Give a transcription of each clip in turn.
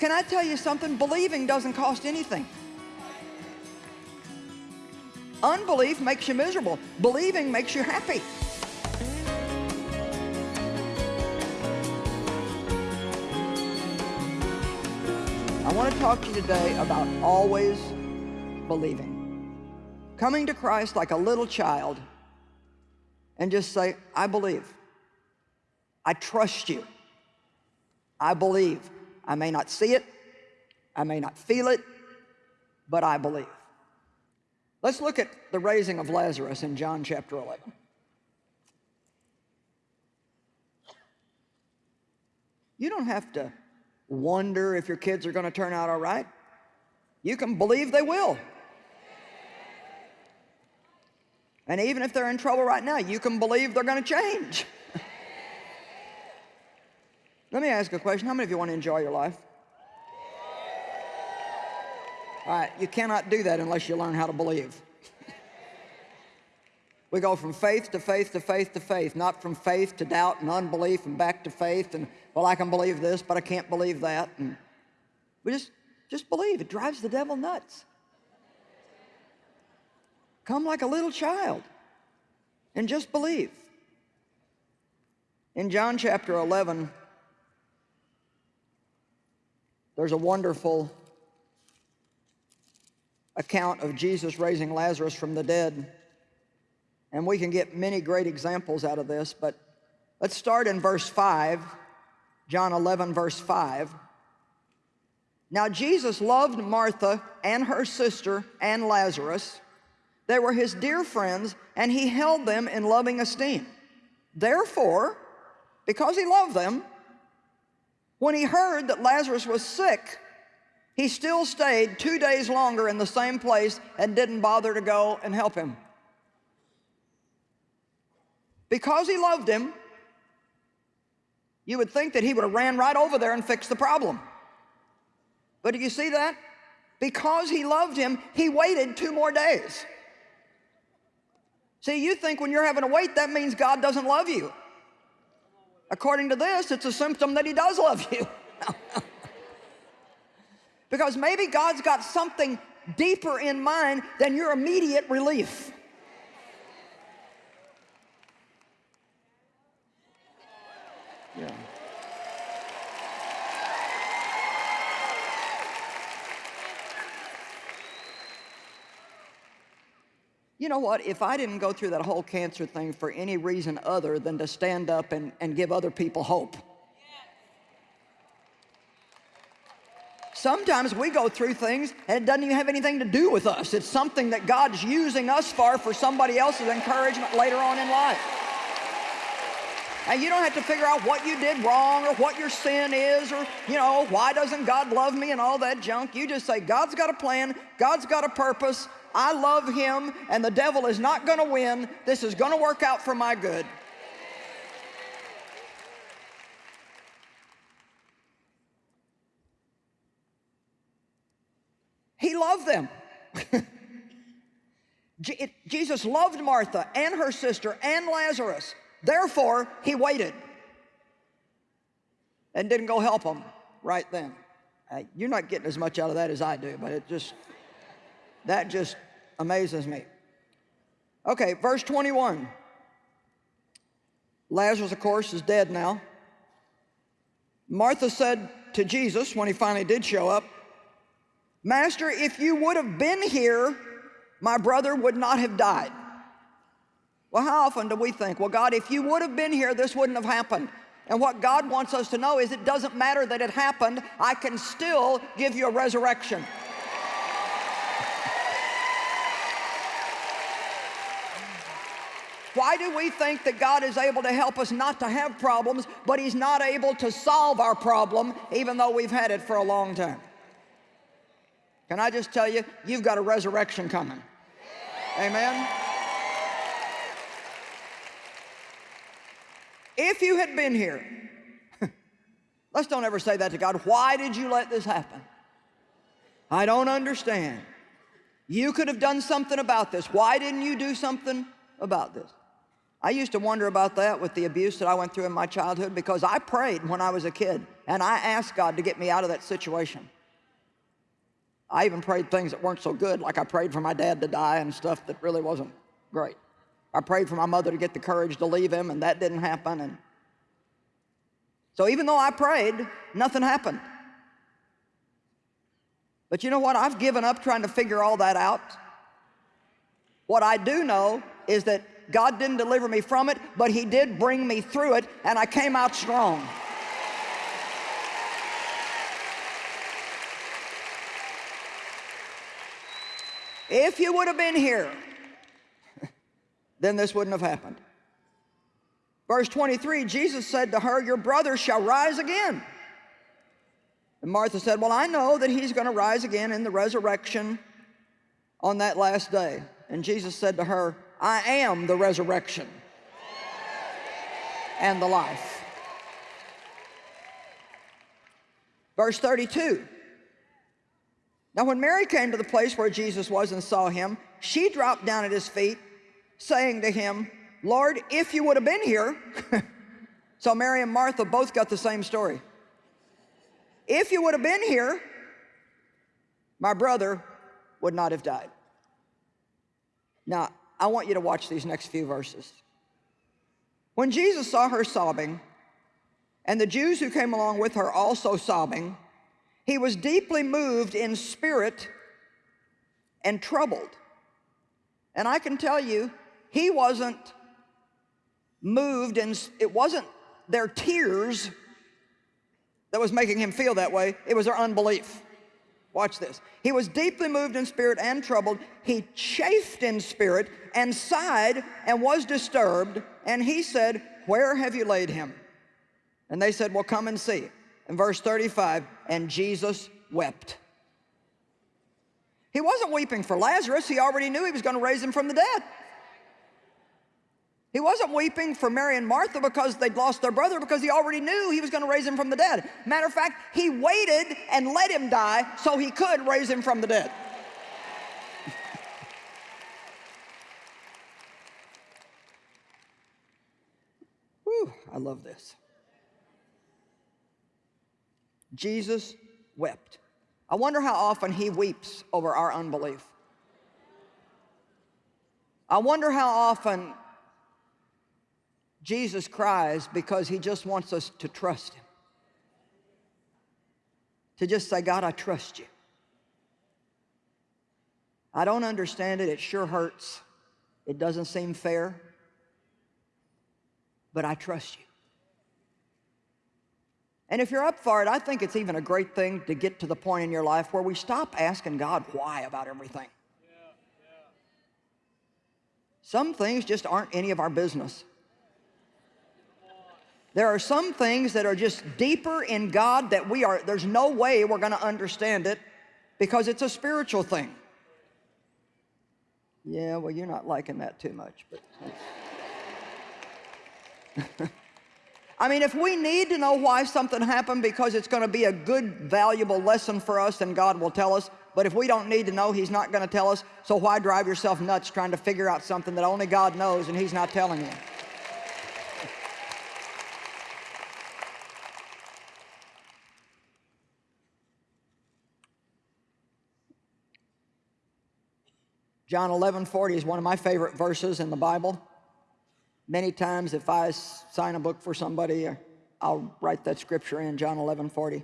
Can I tell you something? Believing doesn't cost anything. Unbelief makes you miserable. Believing makes you happy. I want to talk to you today about always believing. Coming to Christ like a little child and just say, I believe. I trust you. I believe. I may not see it. I may not feel it, but I believe. Let's look at the raising of Lazarus in John chapter 11. You don't have to wonder if your kids are going to turn out all right. You can believe they will. And even if they're in trouble right now, you can believe they're going to change. Let me ask a question. How many of you want to enjoy your life? All right, you cannot do that unless you learn how to believe. we go from faith to faith to faith to faith, not from faith to doubt and unbelief and back to faith and, well, I can believe this, but I can't believe that. And we just, just believe. It drives the devil nuts. Come like a little child and just believe. In John chapter 11, there's a wonderful account of Jesus raising Lazarus from the dead. And we can get many great examples out of this, but let's start in verse 5, John 11, verse 5. Now Jesus loved Martha and her sister and Lazarus. They were his dear friends, and he held them in loving esteem. Therefore, because he loved them, when he heard that Lazarus was sick, he still stayed two days longer in the same place and didn't bother to go and help him. Because he loved him, you would think that he would have ran right over there and fixed the problem. But do you see that? Because he loved him, he waited two more days. See, you think when you're having to wait, that means God doesn't love you. According to this, it's a symptom that he does love you. because maybe God's got something deeper in mind than your immediate relief. Yeah. You know what? If I didn't go through that whole cancer thing for any reason other than to stand up and, and give other people hope. Sometimes we go through things and it doesn't even have anything to do with us. It's something that God's using us for for somebody else's encouragement later on in life. And you don't have to figure out what you did wrong or what your sin is or, you know, why doesn't God love me and all that junk. You just say, God's got a plan, God's got a purpose, I love him and the devil is not going to win. This is going to work out for my good. He loved them. Jesus loved Martha and her sister and Lazarus. Therefore, he waited and didn't go help them right then. You're not getting as much out of that as I do, but it just... That just amazes me. Okay, verse 21. Lazarus, of course, is dead now. Martha said to Jesus when he finally did show up, Master, if you would have been here, my brother would not have died. Well, how often do we think, well, God, if you would have been here, this wouldn't have happened. And what God wants us to know is it doesn't matter that it happened, I can still give you a resurrection. Why do we think that God is able to help us not to have problems, but he's not able to solve our problem, even though we've had it for a long time? Can I just tell you, you've got a resurrection coming. Amen? If you had been here, let's don't ever say that to God. Why did you let this happen? I don't understand. You could have done something about this. Why didn't you do something about this? I used to wonder about that with the abuse that I went through in my childhood because I prayed when I was a kid and I asked God to get me out of that situation. I even prayed things that weren't so good, like I prayed for my dad to die and stuff that really wasn't great. I prayed for my mother to get the courage to leave him, and that didn't happen. And so even though I prayed, nothing happened. But you know what? I've given up trying to figure all that out. What I do know is that God didn't deliver me from it, but He did bring me through it, and I came out strong. If you would have been here, then this wouldn't have happened. Verse 23, Jesus said to her, Your brother shall rise again. And Martha said, Well, I know that he's going to rise again in the resurrection on that last day. And Jesus said to her, I am the resurrection and the life. Verse 32. Now, when Mary came to the place where Jesus was and saw him, she dropped down at his feet, saying to him, Lord, if you would have been here. so Mary and Martha both got the same story. If you would have been here, my brother would not have died. Now, I want you to watch these next few verses. When Jesus saw her sobbing, and the Jews who came along with her also sobbing, he was deeply moved in spirit and troubled. And I can tell you, he wasn't moved and it wasn't their tears that was making him feel that way, it was their unbelief. Watch this. He was deeply moved in spirit and troubled. He chafed in spirit and sighed and was disturbed. And he said, Where have you laid him? And they said, Well, come and see. In verse 35, and Jesus wept. He wasn't weeping for Lazarus. He already knew he was going to raise him from the dead. He wasn't weeping for Mary and Martha because they'd lost their brother because he already knew he was going to raise him from the dead. Matter of fact, he waited and let him die so he could raise him from the dead. Whew, I love this. Jesus wept. I wonder how often he weeps over our unbelief. I wonder how often Jesus cries because he just wants us to trust him. To just say, God, I trust you. I don't understand it. It sure hurts. It doesn't seem fair. But I trust you. And if you're up for it, I think it's even a great thing to get to the point in your life where we stop asking God why about everything. Yeah, yeah. Some things just aren't any of our business. There are some things that are just deeper in God that we are, there's no way we're going to understand it because it's a spiritual thing. Yeah, well, you're not liking that too much, but. I mean, if we need to know why something happened because it's going to be a good, valuable lesson for us, then God will tell us. But if we don't need to know, He's not going to tell us. So why drive yourself nuts trying to figure out something that only God knows and He's not telling you? John 11, 40 is one of my favorite verses in the Bible. Many times if I sign a book for somebody, uh, I'll write that scripture in, John 11, 40.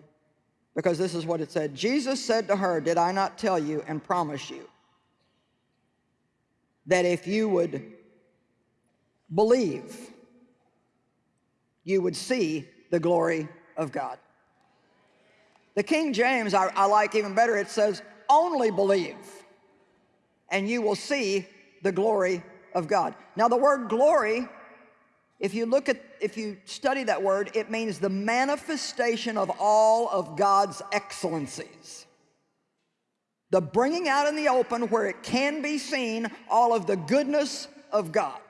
Because this is what it said. Jesus said to her, did I not tell you and promise you that if you would believe, you would see the glory of God. The King James I, I like even better. It says, only believe and you will see the glory of God. Now the word glory, if you look at, if you study that word, it means the manifestation of all of God's excellencies. The bringing out in the open where it can be seen all of the goodness of God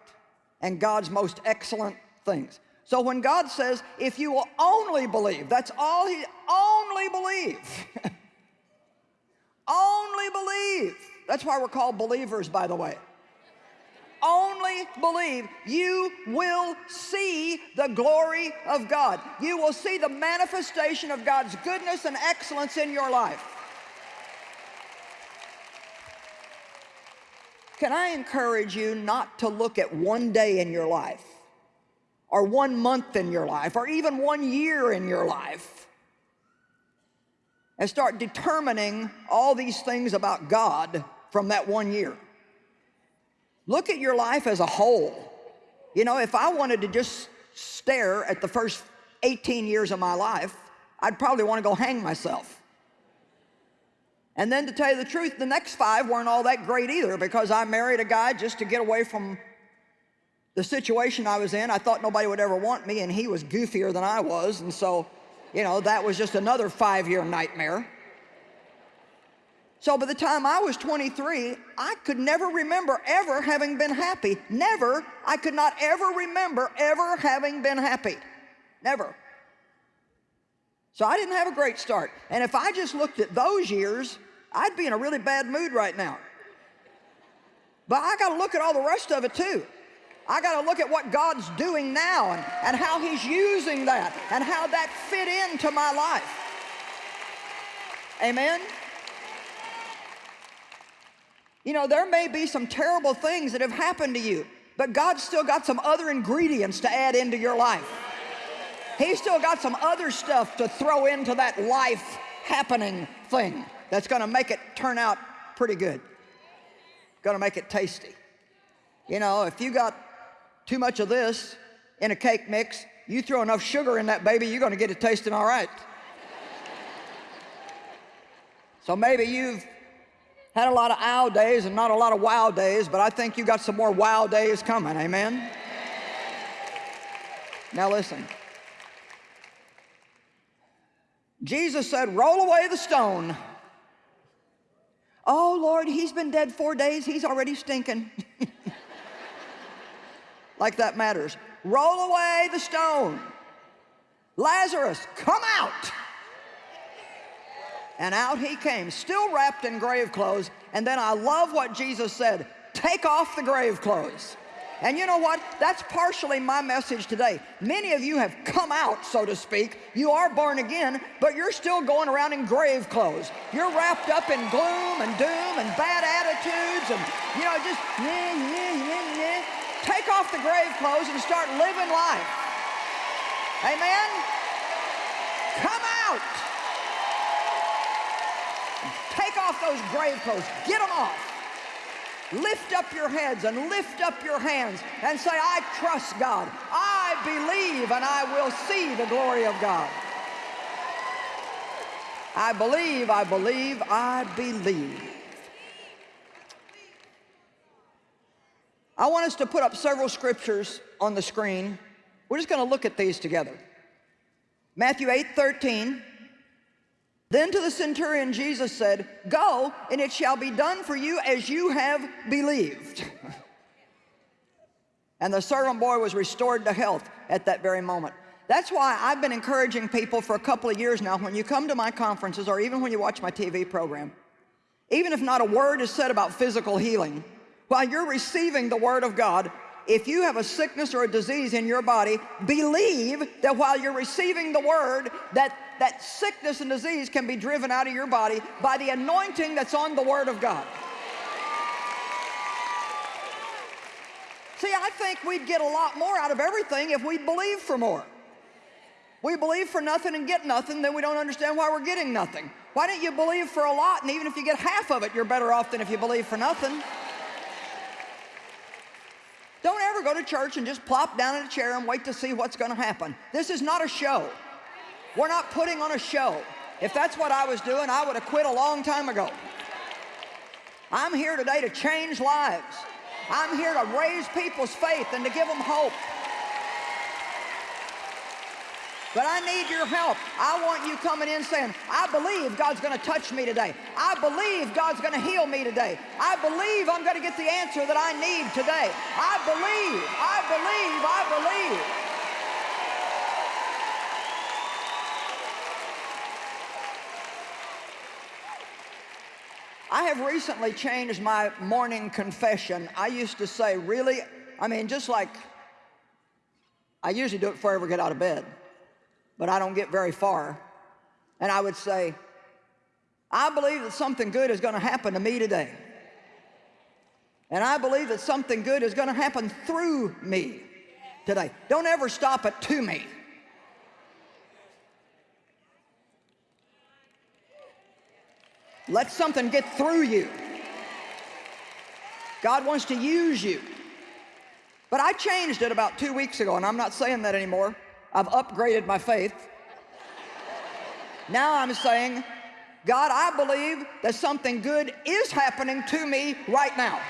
and God's most excellent things. So when God says, if you will only believe, that's all he, only believe. only believe. That's why we're called believers, by the way. Only believe, you will see the glory of God. You will see the manifestation of God's goodness and excellence in your life. Can I encourage you not to look at one day in your life, or one month in your life, or even one year in your life, and start determining all these things about God from that one year? Look at your life as a whole. You know, if I wanted to just stare at the first 18 years of my life, I'd probably want to go hang myself. And then to tell you the truth, the next five weren't all that great either because I married a guy just to get away from the situation I was in. I thought nobody would ever want me and he was goofier than I was. And so, you know, that was just another five-year nightmare. So by the time I was 23, I could never remember ever having been happy. Never. I could not ever remember ever having been happy. Never. So I didn't have a great start. And if I just looked at those years, I'd be in a really bad mood right now. But I got to look at all the rest of it too. I got to look at what God's doing now and, and how He's using that and how that fit into my life. Amen? You know, there may be some terrible things that have happened to you, but God's still got some other ingredients to add into your life. He's still got some other stuff to throw into that life happening thing that's going to make it turn out pretty good. Going to make it tasty. You know, if you got too much of this in a cake mix, you throw enough sugar in that baby, you're going to get it tasting all right. so maybe you've had a lot of ow days and not a lot of wow days, but I think you got some more wow days coming, amen? Now listen. Jesus said, roll away the stone. Oh, Lord, he's been dead four days. He's already stinking. like that matters. Roll away the stone. Lazarus, come out. And out he came, still wrapped in grave clothes. And then I love what Jesus said, take off the grave clothes. And you know what? That's partially my message today. Many of you have come out, so to speak. You are born again, but you're still going around in grave clothes. You're wrapped up in gloom and doom and bad attitudes and, you know, just, yeah, yeah, yeah, yeah. Take off the grave clothes and start living life. Amen? Come out. Those grave clothes. Get them off. Lift up your heads and lift up your hands and say, I trust God. I believe and I will see the glory of God. I believe, I believe, I believe. I want us to put up several scriptures on the screen. We're just going to look at these together. Matthew 8, 13. Then to the centurion Jesus said, Go, and it shall be done for you as you have believed. and the servant boy was restored to health at that very moment. That's why I've been encouraging people for a couple of years now when you come to my conferences or even when you watch my TV program, even if not a word is said about physical healing, while you're receiving the word of God, if you have a sickness or a disease in your body, believe that while you're receiving the word, that that sickness and disease can be driven out of your body by the anointing that's on the Word of God. See, I think we'd get a lot more out of everything if we believe for more. We believe for nothing and get nothing, then we don't understand why we're getting nothing. Why don't you believe for a lot, and even if you get half of it, you're better off than if you believe for nothing. Don't ever go to church and just plop down in a chair and wait to see what's going to happen. This is not a show. We're not putting on a show. If that's what I was doing, I would have quit a long time ago. I'm here today to change lives. I'm here to raise people's faith and to give them hope. But I need your help. I want you coming in saying, I believe God's going to touch me today. I believe God's going to heal me today. I believe I'm going to get the answer that I need today. I believe, I believe, I believe. I have recently changed my morning confession. I used to say, really, I mean, just like I usually do it before I ever get out of bed, but I don't get very far. And I would say, I believe that something good is going to happen to me today. And I believe that something good is going to happen through me today. Don't ever stop it to me. Let something get through you. God wants to use you. But I changed it about two weeks ago, and I'm not saying that anymore. I've upgraded my faith. Now I'm saying, God, I believe that something good is happening to me right now.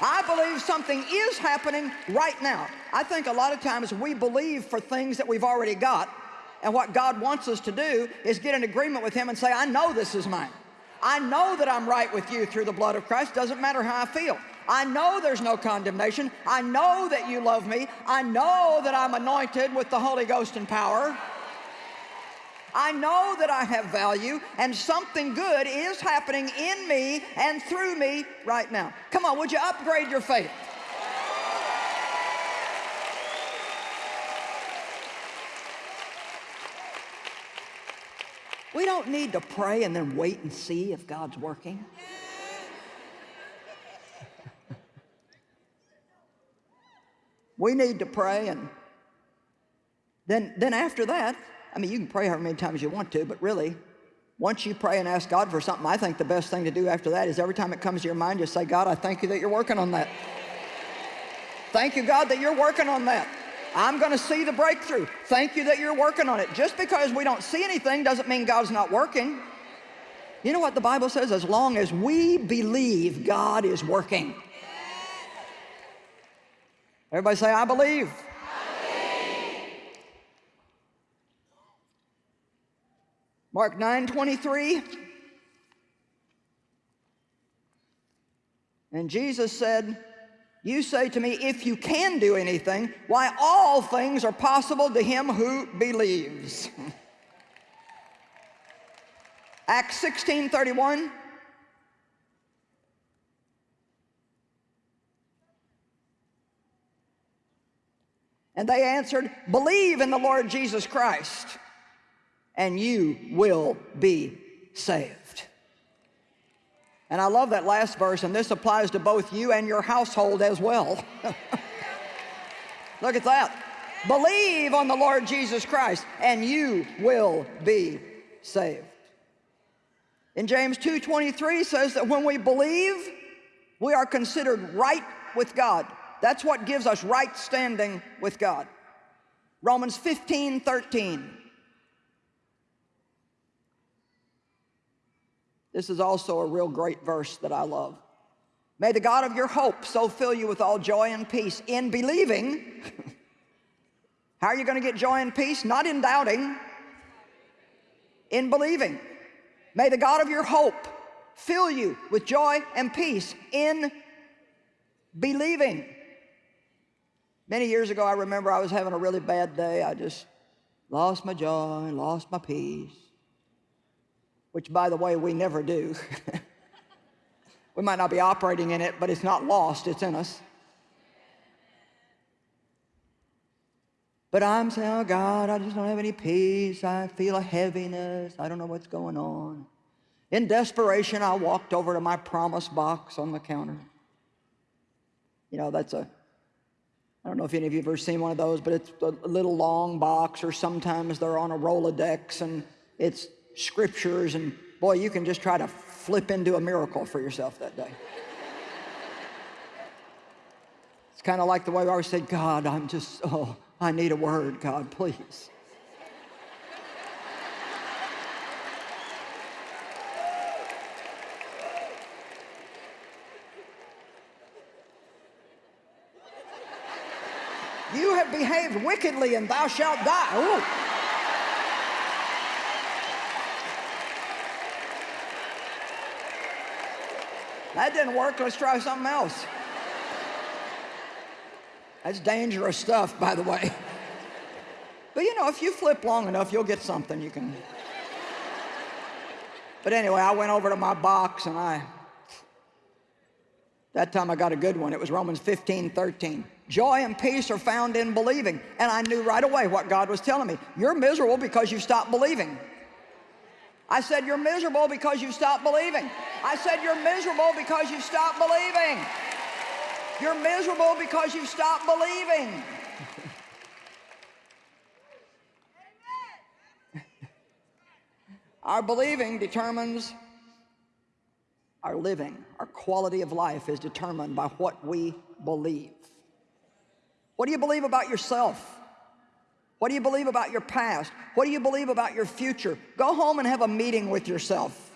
I believe something is happening right now. I think a lot of times we believe for things that we've already got, and what God wants us to do is get in agreement with Him and say, I know this is mine. I know that I'm right with you through the blood of Christ. Doesn't matter how I feel. I know there's no condemnation. I know that you love me. I know that I'm anointed with the Holy Ghost and power. I know that I have value and something good is happening in me and through me right now. Come on, would you upgrade your faith? We don't need to pray and then wait and see if God's working. we need to pray and then, then after that, I mean, you can pray however many times you want to, but really, once you pray and ask God for something, I think the best thing to do after that is every time it comes to your mind, just say, God, I thank you that you're working on that. Thank you, God, that you're working on that. I'm going to see the breakthrough. Thank you that you're working on it. Just because we don't see anything doesn't mean God's not working. You know what the Bible says? As long as we believe God is working. Everybody say, I believe. Mark 9, 23. And Jesus said, you say to me, if you can do anything, why all things are possible to him who believes. Acts 16, 31. And they answered, believe in the Lord Jesus Christ, and you will be saved. And I love that last verse, and this applies to both you and your household as well. Look at that. Believe on the Lord Jesus Christ, and you will be saved. In James 2.23 says that when we believe, we are considered right with God. That's what gives us right standing with God. Romans 15, 13. This is also a real great verse that I love. May the God of your hope so fill you with all joy and peace in believing. How are you going to get joy and peace? Not in doubting, in believing. May the God of your hope fill you with joy and peace in believing. Many years ago, I remember I was having a really bad day. I just lost my joy, lost my peace which by the way, we never do. we might not be operating in it, but it's not lost, it's in us. But I'm saying, oh God, I just don't have any peace. I feel a heaviness. I don't know what's going on. In desperation, I walked over to my promise box on the counter. You know, that's a, I don't know if any of you have ever seen one of those, but it's a little long box, or sometimes they're on a Rolodex, and it's scriptures, and boy, you can just try to flip into a miracle for yourself that day. it's kind of like the way I always say, God, I'm just, oh, I need a word, God, please. You have behaved wickedly and thou shalt die. Ooh. That didn't work, let's try something else. That's dangerous stuff, by the way. But you know, if you flip long enough, you'll get something you can. But anyway, I went over to my box and I That time I got a good one. It was Romans 15, 13. Joy and peace are found in believing. And I knew right away what God was telling me. You're miserable because you stopped believing. I said, you're miserable because you stopped believing. I said, you're miserable because you stopped believing. You're miserable because you stopped believing. Our believing determines our living. Our quality of life is determined by what we believe. What do you believe about yourself? What do you believe about your past? What do you believe about your future? Go home and have a meeting with yourself.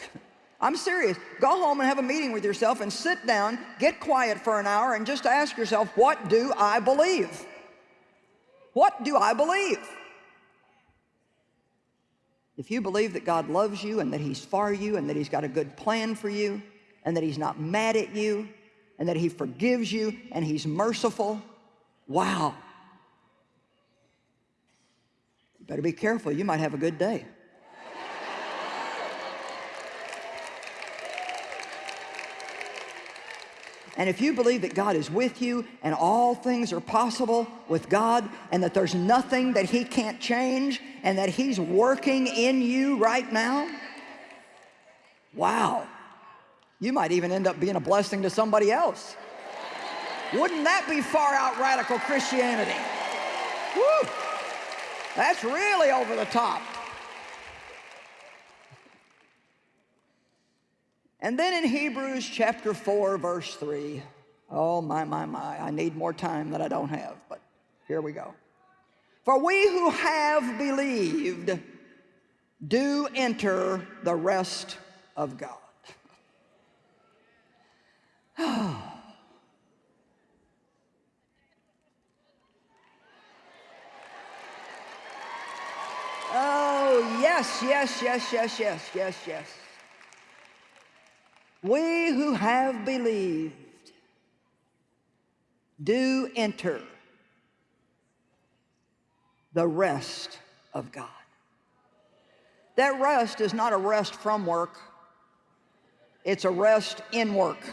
I'm serious. Go home and have a meeting with yourself and sit down, get quiet for an hour and just ask yourself, what do I believe? What do I believe? If you believe that God loves you and that he's for you and that he's got a good plan for you and that he's not mad at you and that he forgives you and he's merciful, wow. Better be careful. You might have a good day. And if you believe that God is with you and all things are possible with God and that there's nothing that he can't change and that he's working in you right now, wow, you might even end up being a blessing to somebody else. Wouldn't that be far out radical Christianity? Woo! That's really over the top. And then in Hebrews chapter 4, verse 3, oh my, my, my, I need more time that I don't have, but here we go. For we who have believed do enter the rest of God. Oh. Oh, yes, yes, yes, yes, yes, yes, yes. We who have believed do enter the rest of God. That rest is not a rest from work. It's a rest in work.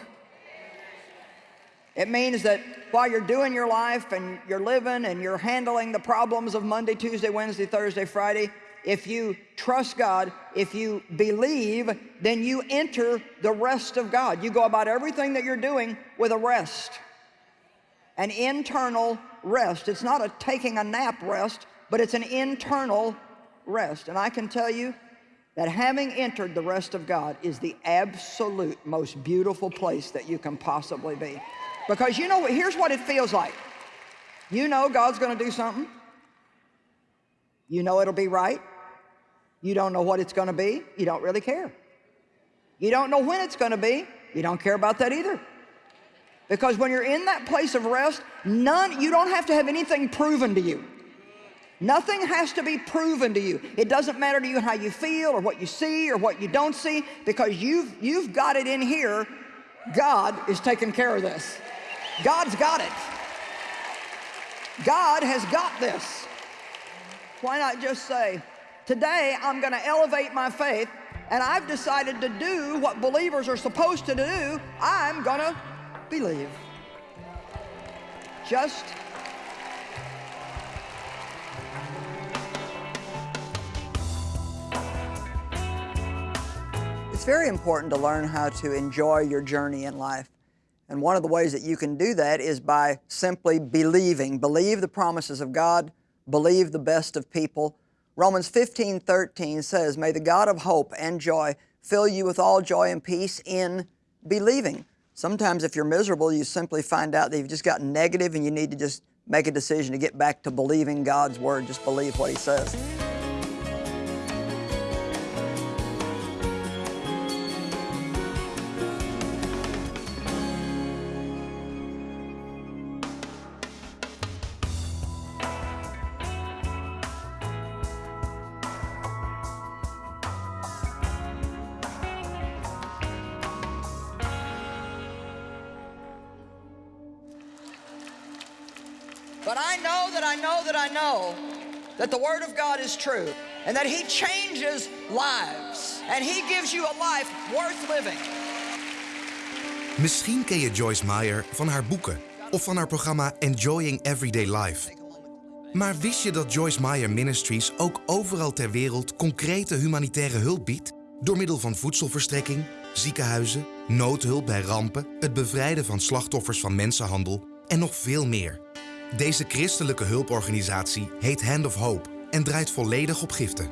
It means that while you're doing your life and you're living and you're handling the problems of Monday, Tuesday, Wednesday, Thursday, Friday, if you trust God, if you believe, then you enter the rest of God. You go about everything that you're doing with a rest, an internal rest. It's not a taking a nap rest, but it's an internal rest. And I can tell you that having entered the rest of God is the absolute most beautiful place that you can possibly be. Because you know, what, here's what it feels like. You know God's going to do something. You know it'll be right. You don't know what it's going to be. You don't really care. You don't know when it's going to be. You don't care about that either. Because when you're in that place of rest, none, you don't have to have anything proven to you. Nothing has to be proven to you. It doesn't matter to you how you feel or what you see or what you don't see because you've, you've got it in here. God is taking care of this. God's got it. God has got this. Why not just say, Today, I'm going to elevate my faith, and I've decided to do what believers are supposed to do. I'm going to believe. Just It's very important to learn how to enjoy your journey in life. And one of the ways that you can do that is by simply believing. Believe the promises of God, believe the best of people, Romans 15, 13 says, May the God of hope and joy fill you with all joy and peace in believing. Sometimes if you're miserable, you simply find out that you've just gotten negative and you need to just make a decision to get back to believing God's Word. Just believe what He says. That the Word of God is true and that He changes lives and He gives you a life worth living. Misschien ken je Joyce Meyer van haar boeken of van haar programma Enjoying Everyday Life. Maar wist je dat Joyce Meyer Ministries ook overal ter wereld concrete humanitaire hulp biedt? Door middel van voedselverstrekking, ziekenhuizen, noodhulp bij rampen, het bevrijden van slachtoffers van mensenhandel en nog veel meer. Deze christelijke hulporganisatie heet Hand of Hope en draait volledig op giften.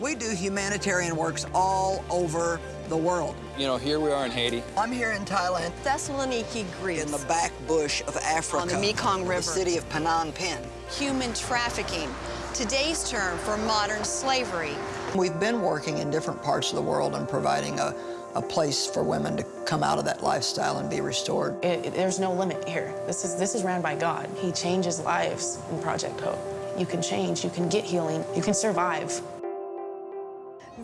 We do humanitarian works all over the world. You know, here we are in Haiti. I'm here in Thailand, Thessaloniki, Greece. in the back bush of Africa. On the Mekong River. The city of Phnom Penh. Human trafficking, today's term for modern slavery. We've been working in different parts of the world and providing a, a place for women to come out of that lifestyle and be restored. It, it- there's no limit here. This is, this is ran by God. He changes lives in Project Hope. You can change, you can get healing, you can survive.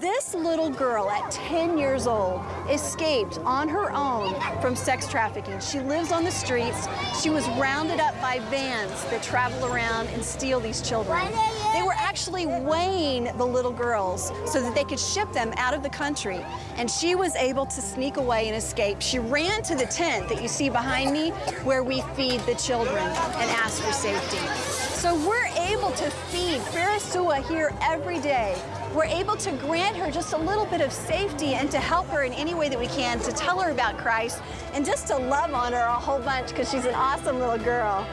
This little girl at 10 years old escaped on her own from sex trafficking. She lives on the streets. She was rounded up by vans that travel around and steal these children. They were actually weighing the little girls so that they could ship them out of the country. And she was able to sneak away and escape. She ran to the tent that you see behind me where we feed the children and ask for safety. So we're able to feed Farisua here every day. We're able to grant her just a little bit of safety and to help her in any way that we can, to tell her about Christ, and just to love on her a whole bunch because she's an awesome little girl.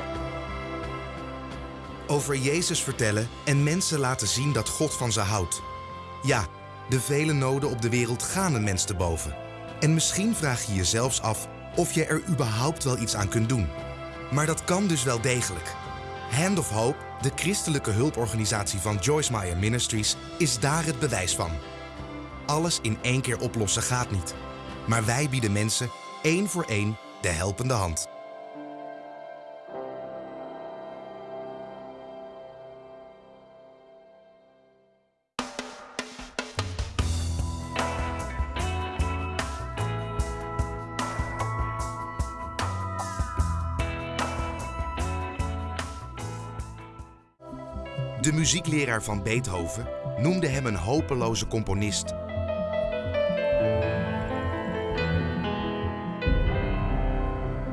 Over Jezus vertellen en mensen laten zien dat God van ze houdt. Ja, de vele noden op de wereld gaan een mens te boven. En misschien vraag je je zelfs af of je er überhaupt wel iets aan kunt doen. Maar dat kan dus wel degelijk. Hand of Hope, de christelijke hulporganisatie van Joyce Meyer Ministries, is daar het bewijs van. Alles in één keer oplossen gaat niet. Maar wij bieden mensen één voor één de helpende hand. Muziekleraar van Beethoven noemde hem een hopeloze componist.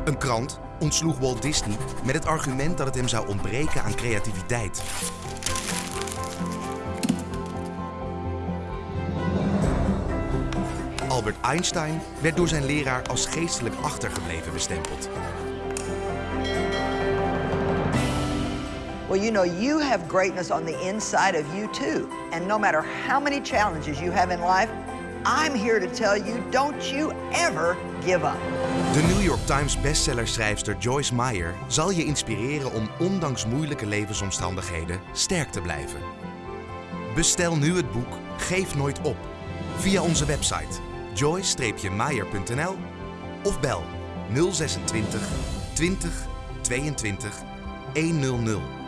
Een krant ontsloeg Walt Disney met het argument dat het hem zou ontbreken aan creativiteit. Albert Einstein werd door zijn leraar als geestelijk achtergebleven bestempeld. Well, you know, you have greatness on the inside of you too. And no matter how many challenges you have in life, I'm here to tell you don't you ever give up. De New York Times bestsellerschrijfster Joyce Meyer zal je inspireren om ondanks moeilijke levensomstandigheden sterk te blijven. Bestel nu het boek Geef nooit op via onze website joyce-meyer.nl of bel 026 20 22 100.